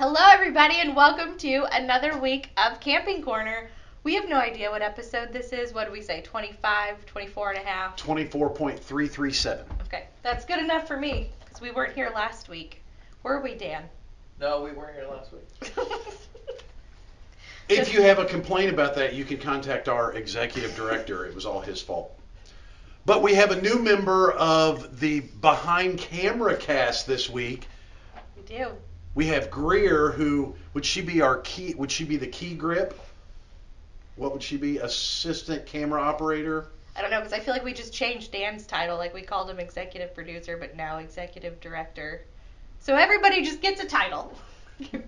Hello, everybody, and welcome to another week of Camping Corner. We have no idea what episode this is. What do we say? 25, 24 and a half? 24.337. Okay, that's good enough for me because we weren't here last week. Were we, Dan? No, we weren't here last week. If you have a complaint about that, you can contact our executive director. It was all his fault. But we have a new member of the behind camera cast this week. we do. We have Greer, who would she be our key? Would she be the key grip? What would she be? Assistant camera operator. I don't know because I feel like we just changed Dan's title. Like we called him executive producer, but now executive director. So everybody just gets a title.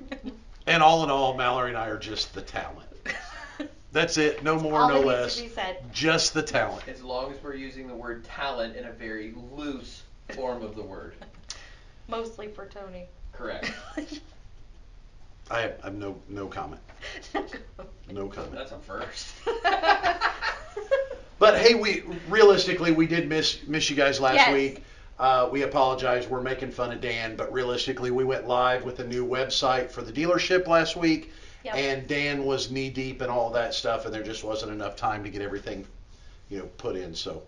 And all in all, Mallory and I are just the talent. That's it. No more, All no less. needs to be said. Just the talent. As long as we're using the word talent in a very loose form of the word. Mostly for Tony. Correct. I have, I have no no comment. No comment. That's a first. But hey, we realistically we did miss miss you guys last Yes. week. Uh, we apologize. We're making fun of Dan, but realistically, we went live with a new website for the dealership last week, Yep. and Dan was knee deep in all that stuff, and there just wasn't enough time to get everything, you know, put in. So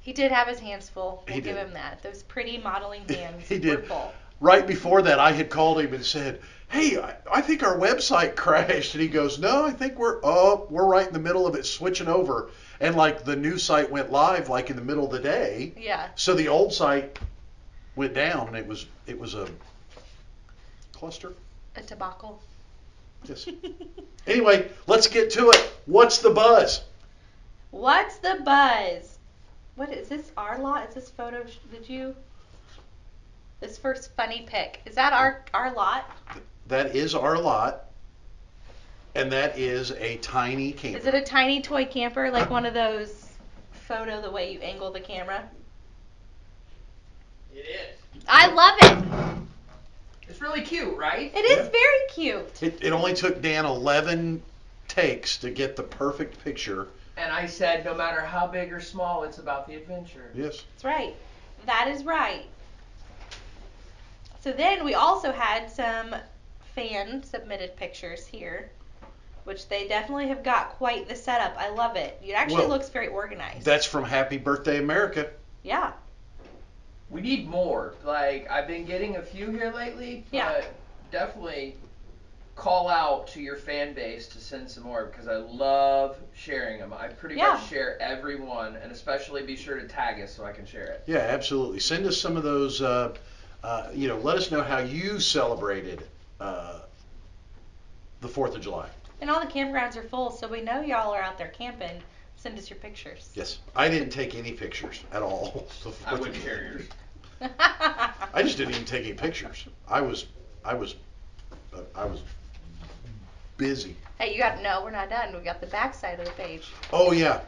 He did have his hands full. We'll He give did. him that. Those pretty modeling hands He were did. full. Right before that, I had called him and said, "Hey, I, I think our website crashed," and he goes, "No, I think we're oh, we're right in the middle of it switching over." And like the new site went live like in the middle of the day. Yeah. So the old site went down, and it was it was a cluster. A debacle. Yes. Anyway, let's get to it. What's the buzz? What's the buzz? What is this? Our lot? Is this photo? Did you? This first funny pic is that our our lot? That is our lot, and that is a tiny camper. Is it a tiny toy camper like one of those photo the way you angle the camera? It is. I love it. It's really cute, right? It is Yeah. very cute. It, it only took Dan 11 takes to get the perfect picture. And I said, no matter how big or small, it's about the adventure. Yes. That's right. That is right. So then we also had some fan submitted pictures here, which they definitely have got quite the setup. I love it. It actually Well, looks very organized. That's from Happy Birthday America. yeah. We need more. Like, I've been getting a few here lately, but Yeah. definitely call out to your fan base to send some more because I love sharing them. I pretty Yeah. much share every one, and especially be sure to tag us so I can share it. Yeah, absolutely. Send us some of those. Uh, uh, you know, let us know how you celebrated uh, the Fourth of July. And all the campgrounds are full, so we know y'all are out there camping. Send us your pictures. Yes, I didn't take any pictures at all. the I wouldn't July. share yours. I just didn't even take any pictures. I was, I was, uh, I was busy. hey, you got to know we're not done. We got the back side of the page. Oh yeah,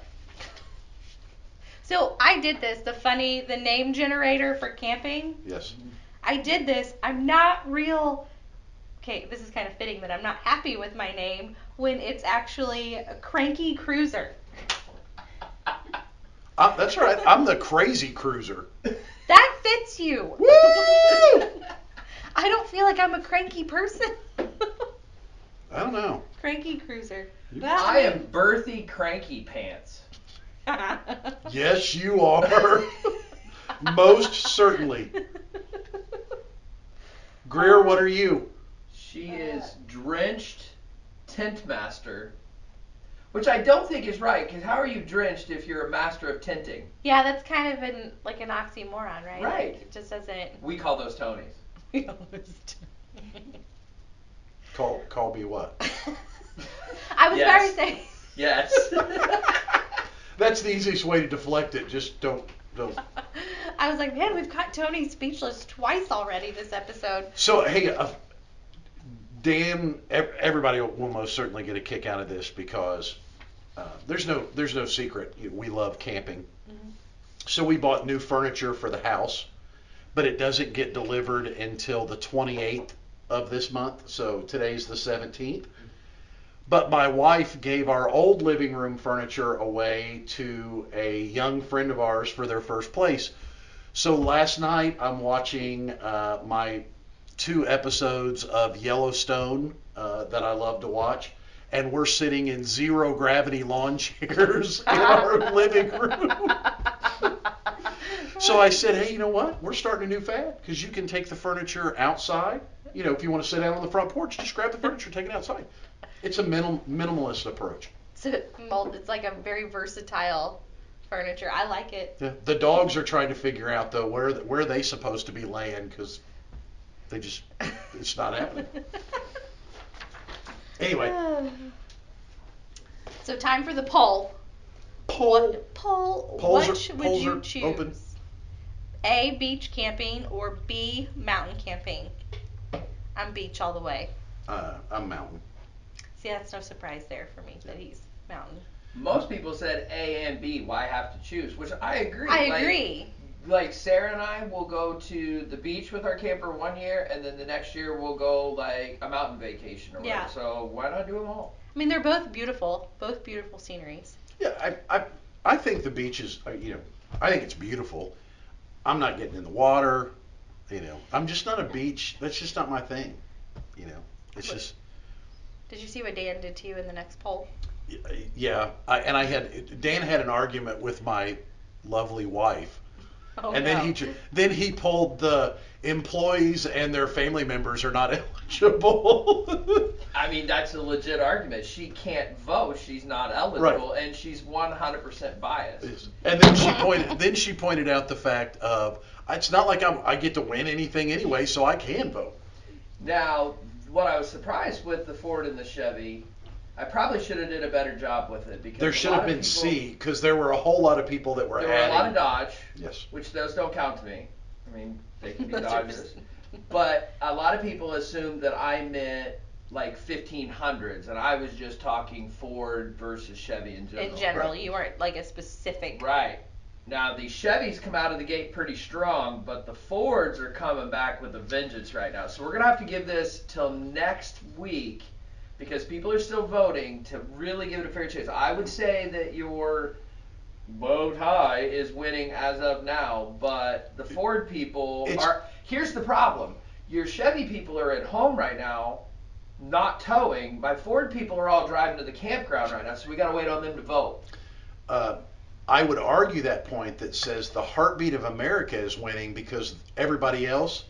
So I did this, the funny, the name generator for camping. yes. I did this. I'm not real. Okay, this is kind of fitting that I'm not happy with my name when it's actually a cranky cruiser. Uh, that's right. I'm the crazy cruiser. That fits you. Woo! I don't feel like I'm a cranky person. I don't know. cranky cruiser. I am Berthy Cranky Pants. Yes, you are. Most certainly. Greer, what are you? She is drenched tent master, which I don't think is right. Because how are you drenched if you're a master of tenting? Yeah, that's kind of an like an oxymoron, right? Right. Like, it just doesn't. We call those Tonys. Call call me what? I was Yes. about to say. Yes. That's the easiest way to deflect it. Just don't I was like, man, we've caught Tony speechless twice already this episode. So hey, uh, Dan, everybody will most certainly get a kick out of this because uh, there's no there's no secret. We love camping. Mhm. So we bought new furniture for the house, but it doesn't get delivered until the 28th of this month. So today's the 17th. But my wife gave our old living room furniture away to a young friend of ours for their first place. So last night I'm watching uh, my two episodes of Yellowstone uh, that I love to watch, and we're sitting in zero gravity lawn chairs in our living room. So I said, hey, you know what? We're starting a new fad because you can take the furniture outside. You know, if you want to sit down on the front porch, just grab the furniture, take it outside. It's a minimal, minimalist approach. So mold, it's like a very versatile furniture. I like it. Yeah. The dogs are trying to figure out though where where are they supposed to be laying because they just it's not happening. Anyway, So time for the poll. poll. What poll? Polls are- which would polls you are choose? open. A beach camping or B mountain camping? I'm beach all the way. Uh, I'm mountain. See, that's no surprise there for me that he's mountain. Most people said A and B. Why have to choose? Which I agree. I Like- agree. like Sarah and I will go to the beach with our camper one year, and then the next year we'll go like a mountain vacation or whatever. Yeah. So why not do them all? I mean, they're both beautiful, both beautiful sceneries. Yeah, I, I I think the beach is uh, you know I think it's beautiful. I'm not getting in the water. You know, I'm just not a beach. That's just not my thing. You know, it's What- just Did you see what Dan did to you in the next poll? yeah. I, and I had Dan had an argument with my lovely wife. Oh, and then he then he pulled the employees and their family members are not eligible. I mean, that's a legit argument. She can't vote. She's not eligible, and she's 100% biased. and then she pointed then she pointed out the fact of it's not like I'm, I get to win anything anyway, so I can vote. Now, what I was surprised with the Ford and the Chevy, I probably should have did a better job with it because There should have been people- C because there were a whole lot of people that were There were a lot of Dodge, yes. which those don't count to me. I mean, they can be Those are Dodges. just- But a lot of people assumed that I meant like 1500s, and I was just talking Ford versus Chevy in general. In general, Right. you weren't like a specific. Right. Now the Chevys come out of the gate pretty strong, but the Fords are coming back with a vengeance right now. So we're gonna have to give this till next week because people are still voting to really give it a fair chance. I would say that your bow tie is winning as of now, but the Ford people It's- are. Here's the problem: your Chevy people are at home right now, not towing. My Ford people are all driving to the campground right now, so we gotta wait on them to vote. Uh, I would argue that point that says the heartbeat of America is winning because everybody else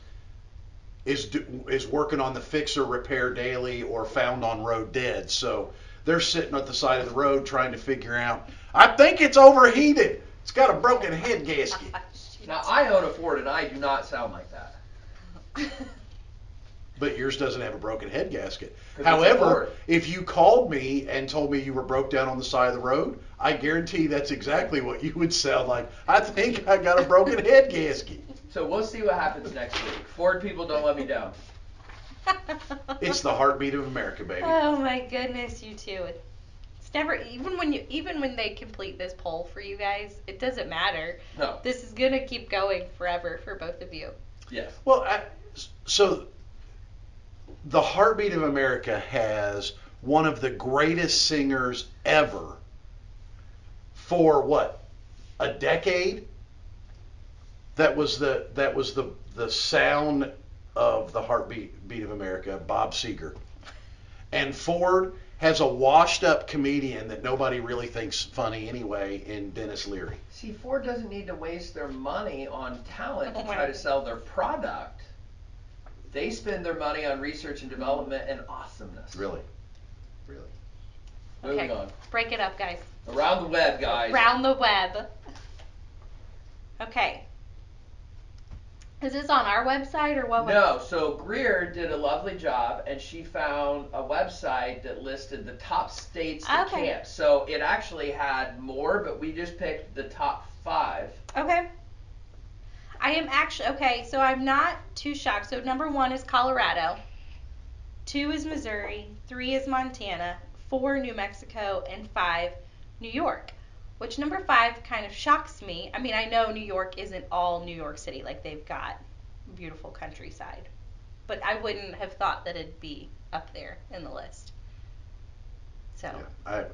is do, is working on the fixer repair daily or found on road dead. So they're sitting at the side of the road trying to figure out. I think it's overheated. It's got a broken head gasket. Now I own a Ford and I do not sound like that. But yours doesn't have a broken head gasket. However, if you called me and told me you were broke down on the side of the road, I guarantee that's exactly what you would sound like. I think I got a broken head gasket. So we'll see what happens next week. Ford people don't let me down. It's the heartbeat of America, baby. Oh my goodness, you two. It's never even when you even when they complete this poll for you guys, it doesn't matter. No. This is gonna keep going forever for both of you. Yes. Well, I, so the heartbeat of America has one of the greatest singers ever for what a decade. That was the that was the the sound of the heartbeat beat of America, Bob Seger. And Ford has a washed up comedian that nobody really thinks funny anyway in Denis Leary. See, Ford doesn't need to waste their money on talent to try to sell their product. They spend their money on research and development and awesomeness. Really. Really. Moving okay. on. Break it up, guys. Around the web, guys. Around the web. Okay. Is this on our website or what? No, so Greer did a lovely job, and she found a website that listed the top states to Okay. camp. So it actually had more, but we just picked the top five. Okay. I am actually okay, so I'm not too shocked. So number one is Colorado, two is Missouri, three is Montana, four New Mexico, and five New York. Which number five kind of shocks me. I mean, I know New York isn't all New York City, like they've got beautiful countryside. But I wouldn't have thought that it'd be up there in the list. So Yeah,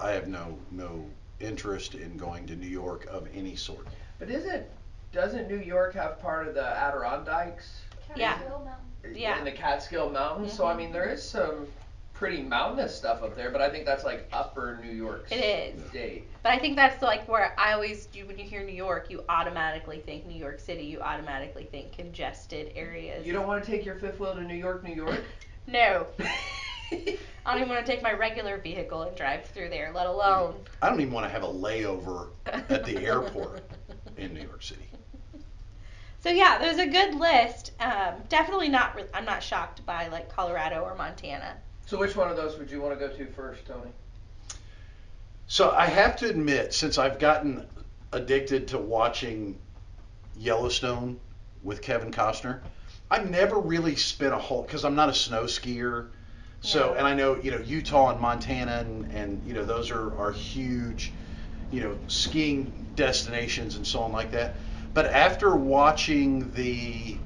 I I have no no interest in going to New York of any sort. But isn't doesn't New York have part of the Adirondacks Yeah. Mountain. Yeah. in the Catskill Mountains. So I Mhm. mean, there is some pretty mountainous stuff up there, but I think that's like upper New York It is. State. But I think that's like where I always do when you hear New York, you automatically think New York City. You automatically think congested areas. You don't want to take your fifth wheel to New York, New York? No. I don't even want to take my regular vehicle and drive through there, let alone. I don't even want to have a layover at the airport in New York City. So yeah, there's a good list. Um, definitely not. Re- I'm not shocked by like Colorado or Montana. so which one of those would you want to go to first, Tony? So I have to admit, since I've gotten addicted to watching Yellowstone with Kevin Costner, I've never really spent a whole because I'm not a snow skier. So No. and I know you know Utah and Montana and, and you know those are, are huge, you know skiing destinations and so on like that. But after watching the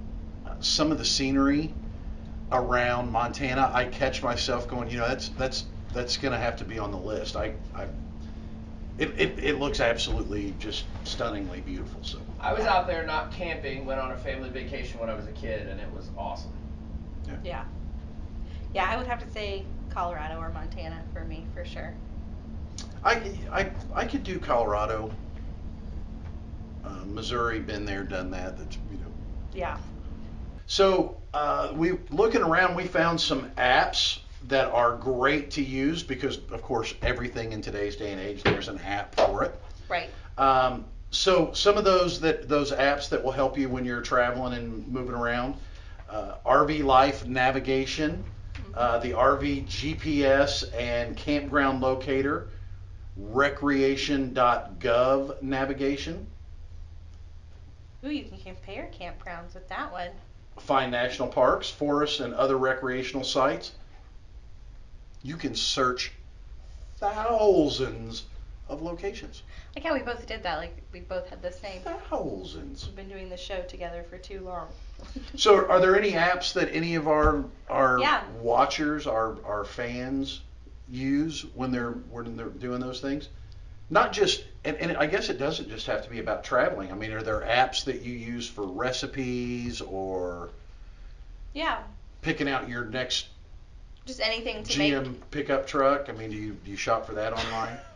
some of the scenery around Montana, I catch myself going, you know, that's that's that's gonna have to be on the list. I, I it, it, it looks absolutely just stunningly beautiful. So I was out there not camping, went on a family vacation when I was a kid, and it was awesome. Yeah. Yeah, yeah I would have to say Colorado or Montana for me for sure. I, I, I could do Colorado, uh, Missouri, been there, done that. That's you know. Yeah. So uh, we looking around, we found some apps that are great to use because, of course, everything in today's day and age, there's an app for it. Right. Um, so some of those that those apps that will help you when you're traveling and moving around, uh, RV Life Navigation, uh, the RV GPS and Campground Locator, Recreation.gov Navigation, Ooh, you can compare campgrounds with that one. find national parks, forests, and other recreational sites. You can search thousands of locations. Like how we both did that. Like we both had the same. Thousands. We've been doing the show together for too long. So, are there any apps that any of our our Yeah. watchers, our our fans, use when they're when they're doing those things? Not just, and, and I guess it doesn't just have to be about traveling. I mean, are there apps that you use for recipes or yeah. picking out your next Just anything to GM make. pickup truck? I mean, do you do you shop for that online?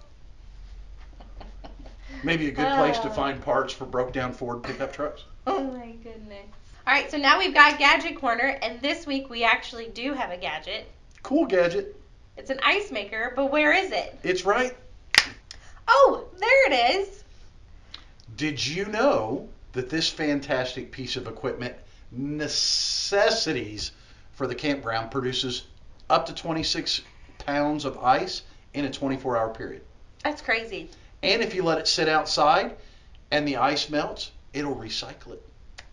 Maybe a good place to Uh. find parts for broke down Ford pickup trucks. Oh my goodness. All right, so now we've got Gadget Corner, and this week we actually do have a gadget. Cool gadget. It's an ice maker, but where is it? It's right. Oh, there it is. Did you know that this fantastic piece of equipment necessities for the campground produces up to 26 pounds of ice in a 24 hour period? That's crazy. And if you let it sit outside and the ice melts, it'll recycle it.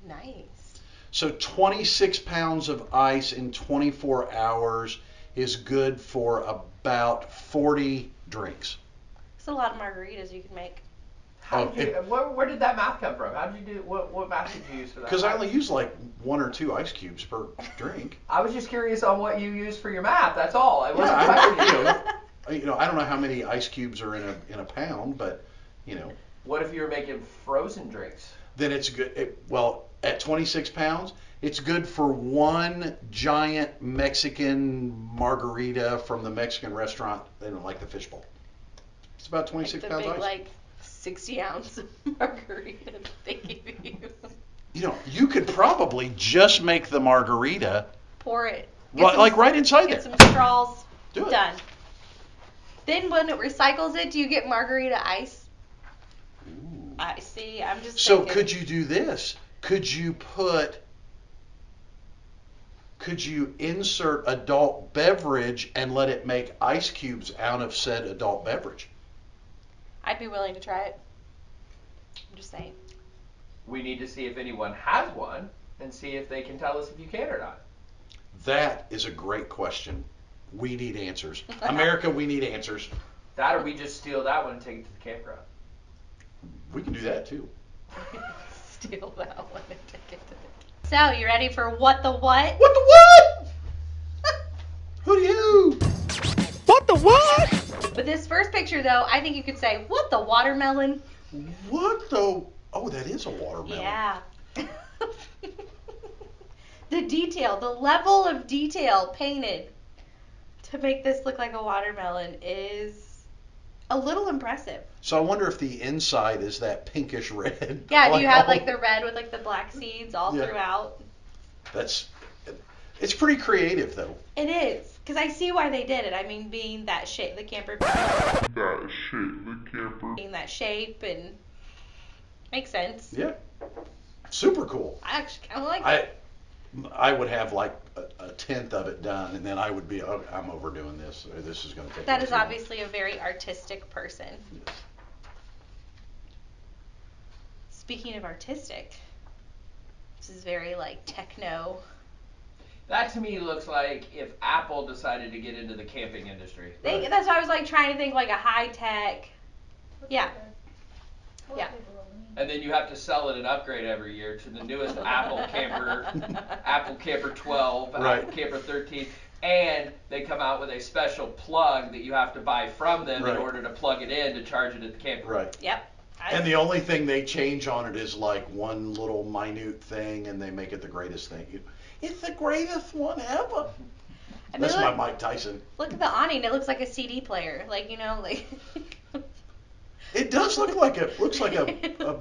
Nice. So 26 pounds of ice in 24 hours is good for about 40 drinks. It's a lot of margaritas you can make. Oh, how Oh, did you, uh, where, where did that math come from? How did you do? What, what math did you use for that? Because I only use like one or two ice cubes per drink. I was just curious on what you used for your math. That's all. I wasn't Yeah, I- you you. know, you know, I don't know how many ice cubes are in a in a pound, but you know, What if you were making frozen drinks? then it's good. It, well, at 26 pounds, it's good for one giant Mexican margarita from the Mexican restaurant, you know, like the fishbowl. It's about 26 like the pounds big, ice. like, 60 ounce margarita that they give you. you know, you could probably just make the margarita Pour it. Get right, some- like right inside it. Get there. some straws. Do it. Done. Then when it recycles it, do you get margarita ice? Ooh. I see. I'm just So thinking. could you do this? Could you put could you insert adult beverage and let it make ice cubes out of said adult beverage? I'd be willing to try it. I'm just saying. We need to see if anyone has one and see if they can tell us if you can or not. That is a great question. We need answers. America, we need answers. That or we just steal that one and take it to the campground. We can do that too. Steal that one and take it to the. So you ready for what the what? What the what? Who do you? What the what? With this first picture though, I think you could say what the watermelon. What the? Oh, that is a watermelon. Yeah. The detail, the level of detail painted to make this look like a watermelon is a little impressive. So I wonder if the inside is that pinkish red. Yeah, do you have all- oh. like the red with like the black seeds all Yeah. throughout? That's. It's pretty creative though. It is, because I see why they did it. I mean, being that shape, the camper that shit, the camper. being that shape and makes sense. Yeah. Super cool. I actually kind of like I. it. I would have like a, a tenth of it done, and then I would be. Oh, I'm overdoing this. Or this is going to take. That way is too long." obviously a very artistic person. Yes. Speaking of artistic, this is very like techno. That to me looks like if Apple decided to get into the camping industry. They, Right. That's why I was like trying to think like a high tech. Yeah. Yeah. And then you have to sell it and upgrade every year to the newest Apple camper, Apple Camper 12, Right. Apple Camper 13, and they come out with a special plug that you have to buy from them Right. in order to plug it in to charge it at the camper. Right. Yep. I- And the only thing they change on it is like one little minute thing, and they make it the greatest thing. You- It's the greatest one ever. I mean, That's look, my Mike Tyson. look at the awning. It looks like a CD player. Like you know, like. It does look like a looks like a a,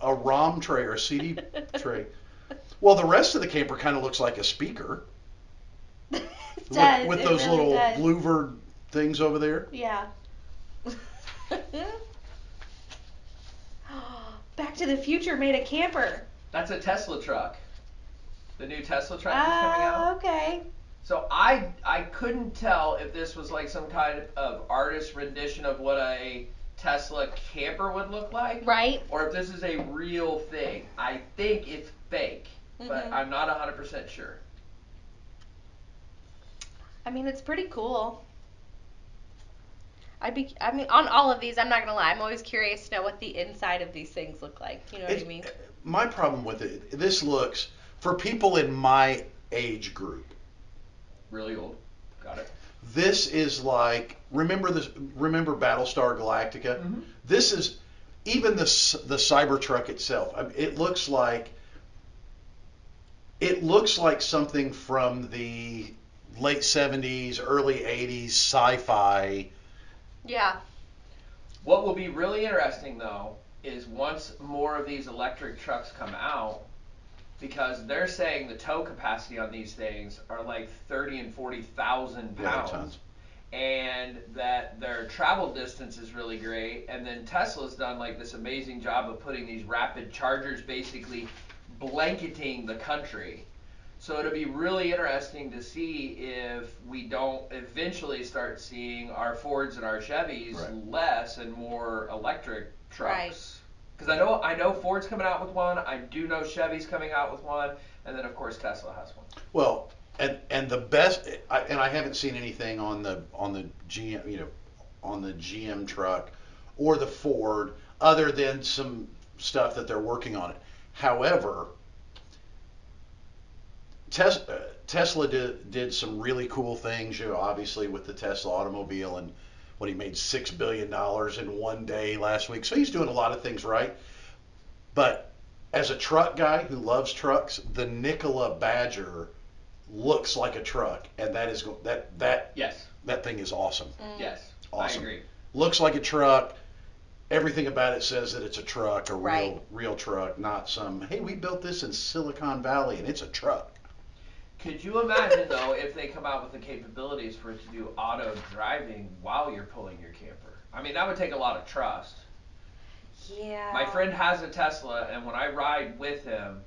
a ROM tray or a CD tray. Well, the rest of the camper kind of looks like a speaker It with, does, with it those really little does. louvered things over there. Yeah. Back to the Future made a camper. That's a Tesla truck. The new Tesla truck is coming Ah, out. okay. So I I couldn't tell if this was like some kind of artist rendition of what a Tesla camper would look like, Right. or if this is a real thing. I think it's fake, but Mhm. I'm not 100% sure. I mean, it's pretty cool. I'd be, I mean, on all of these, I'm not gonna lie. I'm always curious to know what the inside of these things look like. You know what I mean? My problem with it, this looks for people in my age group. Really old. Got it. This is like remember this remember Battlestar Galactica. Mhm. This is even the c- the Cybertruck itself. It looks like it looks like something from the late 70s, early 80s sci-fi. Yeah. What will be really interesting though is once more of these electric trucks come out, because they're saying the tow capacity on these things are like thirty and forty thousand Yeah, pounds. tons. and that their travel distance is really great. And then Tesla's done like this amazing job of putting these rapid chargers basically blanketing the country. So it'll be really interesting to see if we don't eventually start seeing our Fords and our Chevys Right. less and more electric Right. trucks. Because I know I know Ford's coming out with one. I do know Chevy's coming out with one, and then of course Tesla has one. Well, and and the best, I, and I haven't seen anything on the on the GM, you know, on the GM truck or the Ford, other than some stuff that they're working on it. However, Tesla uh, Tesla did did some really cool things, you know, obviously with the Tesla automobile and when he made six billion dollars in one day last week. So he's doing a lot of things right. But as a truck guy who loves trucks, the Nikola Badger looks like a truck, and that is go- that that Yes. that thing is awesome. Mm. Yes. Awesome. I agree. Looks like a truck. Everything about it says that it's a truck, a real Right. real truck, not some. Hey, we built this in Silicon Valley, and it's a truck. Could you imagine though if they come out with the capabilities for it to do auto driving while you're pulling your camper? I mean, that would take a lot of trust. Yeah. My friend has a Tesla, and when I ride with him,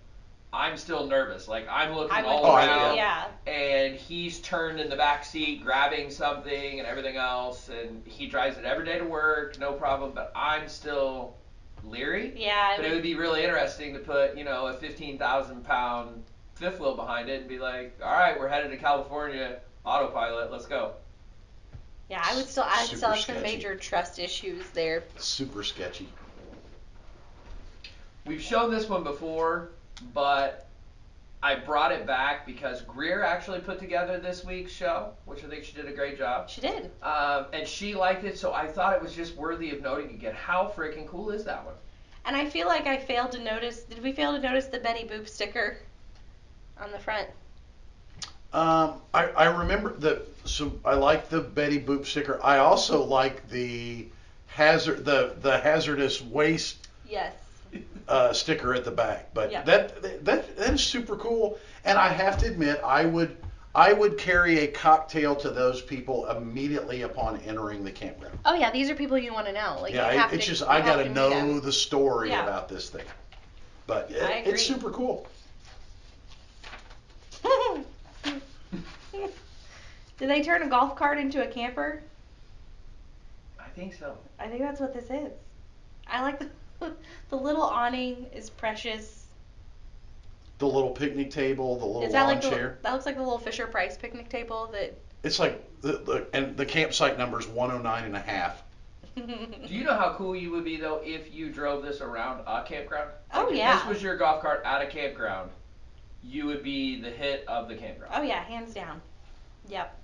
I'm still nervous. Like I'm looking I would. all Oh, I around, yeah. and he's turned in the back seat grabbing something and everything else, and he drives it every day to work, no problem. But I'm still leery. Yeah. I But it would be really interesting to put, you know, a 15,000 pound fifth wheel behind it and be like, all right, we're headed to California, autopilot, let's go. Yeah, I would still, I would Super still have some sketchy. major trust issues there. Super sketchy. We've shown this one before, but I brought it back because Greer actually put together this week's show, which I think she did a great job. She did. Um, and she liked it, so I thought it was just worthy of noting again. How freaking cool is that one? And I feel like I failed to notice. Did we fail to notice the Betty Boop sticker on the front? Um, I, I remember the so I like the Betty Boop sticker. I also like the hazard the the hazardous waste Yes. uh, sticker at the back. But Yeah. that that that is super cool. And I have to admit, I would I would carry a cocktail to those people immediately upon entering the campground. Oh yeah, these are people you want to know. Like yeah, you have it, it's just I got to know the story Yeah. about this thing. But it, I agree. it's super cool. Did they turn a golf cart into a camper? I think so. I think that's what this is. I like the the little awning is precious. The little picnic table, the little is that lawn like the, chair. that looks like the little Fisher Price picnic table that It's like the, the and the campsite number is 109 and a half. Do you know how cool you would be though if you drove this around a campground? Oh, Like, if yeah. This was your golf cart at a campground. You would be the hit of the campground. Oh yeah, hands down. Yep.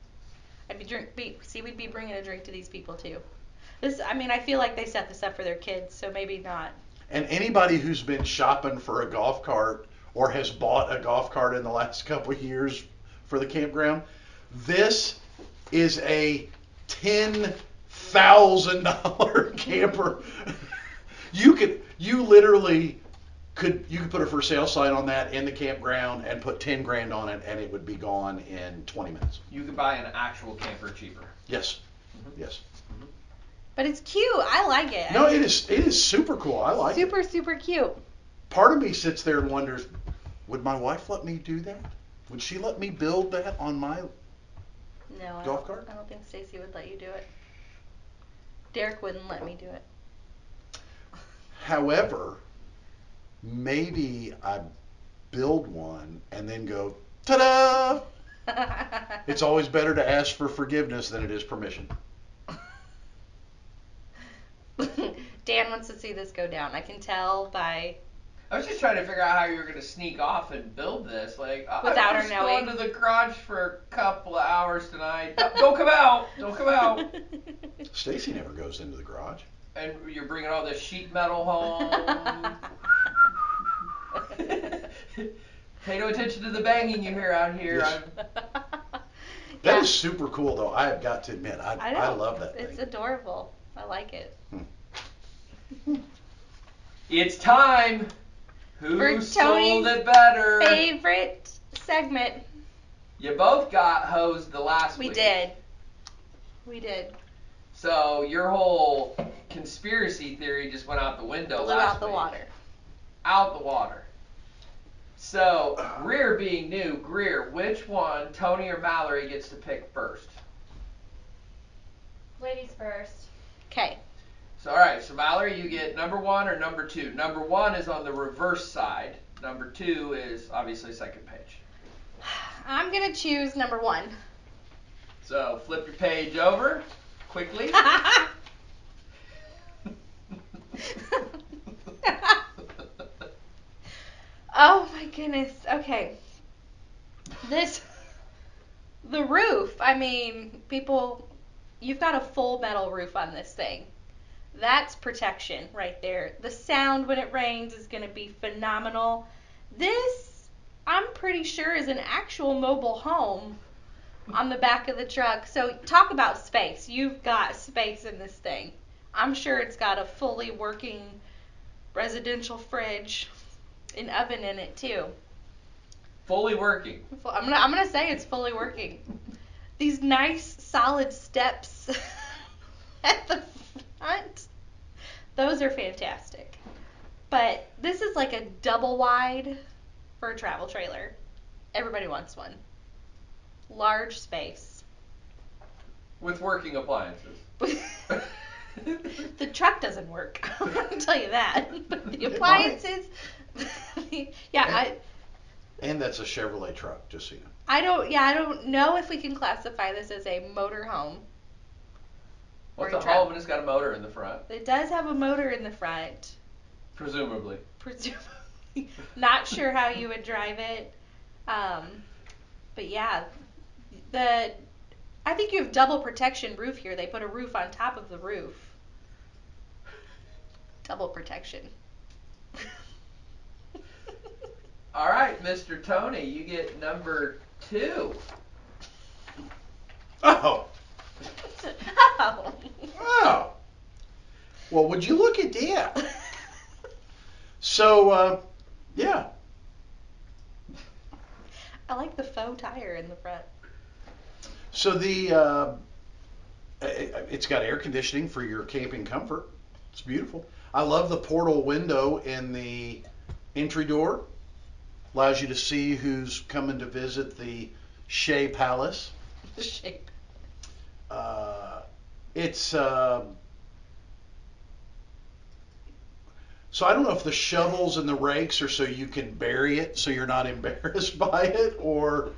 I'd be drink. Be, see, we'd be bringing a drink to these people too. This, I mean, I feel like they set this up for their kids, so maybe not. And anybody who's been shopping for a golf cart or has bought a golf cart in the last couple years for the campground, this is a ten thousand dollar camper. you could you literally could you could put a for sale sign on that in the campground and put ten grand on it and it would be gone in twenty minutes. You could buy an actual camper cheaper. Yes. Mm-hmm. Yes. Mm-hmm. But it's cute. I like it. No, it is it is super cool. I like it. super super cute. part of me sits there and wonders, would my wife let me do that? Would she let me build that on my? No, Golf don't, cart? I don't think Stacy would let you do it. Derek wouldn't let me do it. However, maybe I build one and then go, ta-da! It's always better to ask for forgiveness than it is permission. Dan wants to see this go down. I can tell by I was just trying to figure out how you were gonna sneak off and build this. Like I- Without I'm her just going to the garage for a couple of hours tonight. Don't- Don't come out. Don't come out. Stacy never goes into the garage. And you're bringing all this sheet metal home. Pay no attention to the banging you hear out here. Yes. I'm, That Yeah. is super cool, though. I have got to admit, I, I I, love that It's thing. adorable. I like it. Hmm. it's time. Who For sold Tony's it better? Favorite segment. You both got hosed the last week. We week. did. We did. So your whole conspiracy theory just went out the window Blew last out the week. water. Out the water. So Greer being new, Greer, which one, Tony or Mallory, gets to pick first? Ladies first. Okay. So all right, so Mallory, you get number one or number two. Number one is on the reverse side. Number two is obviously second page. I'm gonna choose number one. So flip your page over quickly. oh my goodness. Okay. This the roof. I mean, people you've got a full metal roof on this thing. That's protection right there. The sound when it rains is going to be phenomenal. This I'm pretty sure is an actual mobile home on the back of the truck. So talk about space. You've got space in this thing. I'm sure it's got a fully working residential fridge, an oven in it too. Fully working. I'm gonna I'm gonna say it's fully working. These nice solid steps at the front, those are fantastic. But this is like a double wide for a travel trailer. Everybody wants one. Large space. With working appliances. the truck doesn't work. I'm gonna tell you that. But the It might. appliances, yeah, I. And that's a Chevrolet truck, just so you know. I don't. Yeah, I don't know if we can classify this as a motor home. What's Or a a home and it's got a motor in the front, It does have a motor in the front. presumably. Presumably, not sure how you would drive it. Um, but yeah, the I think you have double protection roof here. They put a roof on top of the roof. Double protection. All right, Mr. Tony, you get number Two. Oh, oh. oh. Well, would you look at that? So, uh, yeah. I like the faux tire in the front. So the uh, it- it's got air conditioning for your camping comfort. It's beautiful. I love the portal window in the entry door. Allows you to see who's coming to visit the Shea Palace. The shape. Uh, it's uh, so I don't know if the shovels and the rakes are so you can bury it so you're not embarrassed by it, or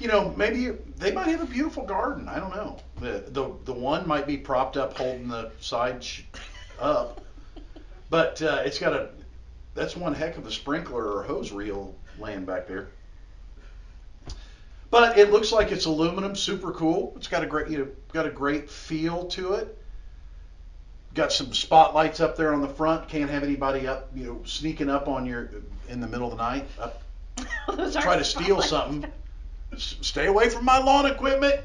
you know maybe you, they might have a beautiful garden. I don't know. The the the one might be propped up holding the side sh- up, but uh, it's got a that's one heck of a sprinkler or hose reel laying back there. But it looks like it's aluminum, super cool. It's got a great, you know, got a great feel to it. Got some spotlights up there on the front. Can't have anybody up, you know, sneaking up on your in the middle of the night. Up, try to steal something. S- Stay away from my lawn equipment.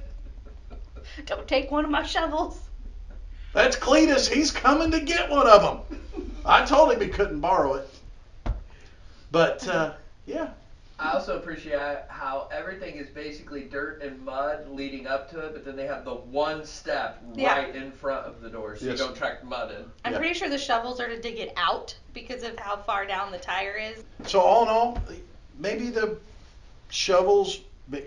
Don't take one of my shovels. That's Cletus. He's coming to get one of them. I told him he couldn't borrow it. But uh, yeah, I also appreciate how everything is basically dirt and mud leading up to it, but then they have the one step Yeah. right in front of the door so Yes. you don't track mud in. I'm Yeah. pretty sure the shovels are to dig it out because of how far down the tire is. So all in all, maybe the shovels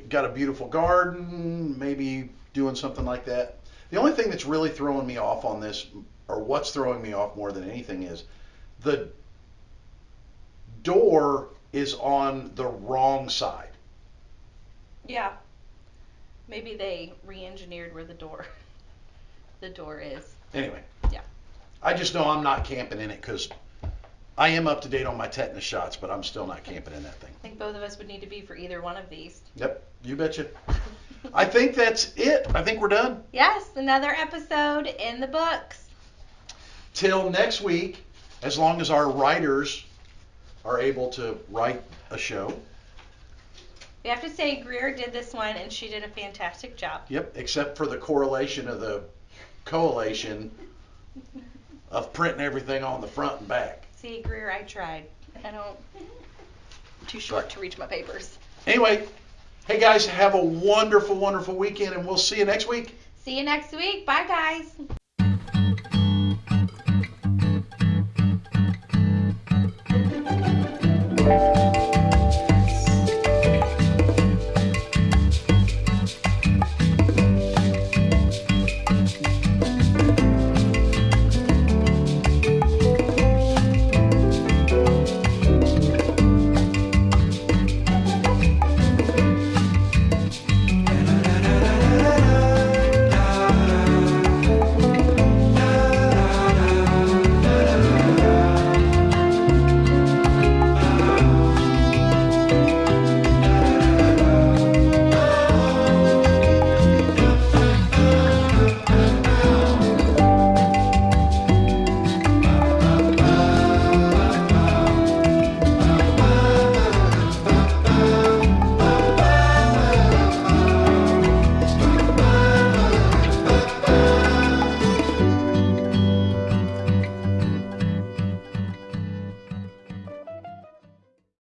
got a beautiful garden, maybe doing something like that. The only thing that's really throwing me off on this, or what's throwing me off more than anything, is the door is on the wrong side. Yeah. Maybe they re-engineered where the door, the door is. Anyway. Yeah. I just know I'm not camping in it because I am up to date on my tetanus shots, but I'm still not camping in that thing. I think both of us would need to be for either one of these. Yep, you betcha. I think that's it. I think we're done. Yes, another episode in the books. till next week, as long as our writers are able to write a show. We have to say Greer did this one and she did a fantastic job. Yep, except for the correlation of the collation of printing everything on the front and back. See, Greer, I tried. I don't. I'm too short to reach my papers. Anyway, hey guys, have a wonderful, wonderful weekend, and we'll see you next week. See you next week. Bye, guys.